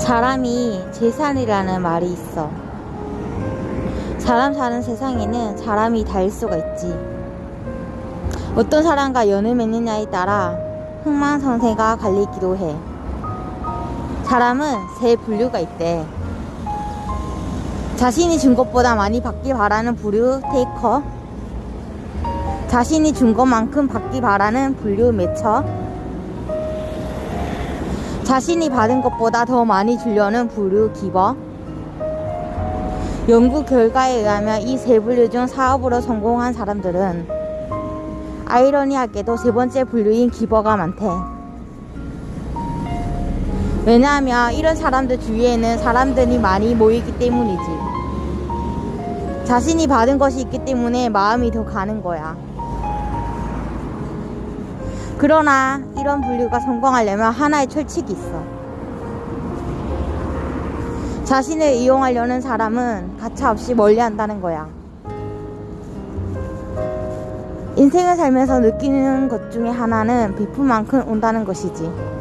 사람이 재산이라는 말이 있어. 사람 사는 세상에는 사람이 다일 수가 있지. 어떤 사람과 연을 맺느냐에 따라 흥망성쇠가 갈리기도 해. 사람은 세 분류가 있대. 자신이 준 것보다 많이 받기 바라는 부류 테이커. 자신이 준 것만큼 받기 바라는 분류 매처. 자신이 받은 것보다 더 많이 주려는 부류 기버. 연구 결과에 의하면 이 세 분류 중 사업으로 성공한 사람들은 아이러니하게도 세 번째 분류인 기버가 많대. 왜냐하면 이런 사람들 주위에는 사람들이 많이 모이기 때문이지. 자신이 받은 것이 있기 때문에 마음이 더 가는 거야. 그러나 이런 분류가 성공하려면 하나의 철칙이 있어. 자신을 이용하려는 사람은 가차없이 멀리 한다는 거야. 인생을 살면서 느끼는 것 중에 하나는 비품만큼 온다는 것이지.